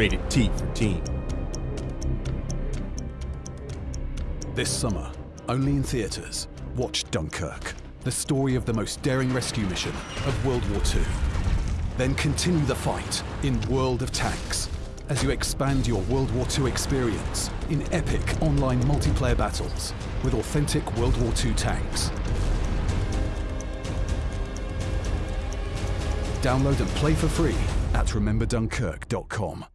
Rated T for teen. This summer, only in theatres, watch Dunkirk, the story of the most daring rescue mission of World War II. Then continue the fight in World of Tanks as you expand your World War II experience in epic online multiplayer battles with authentic World War II tanks. Download and play for free at rememberdunkirk.com.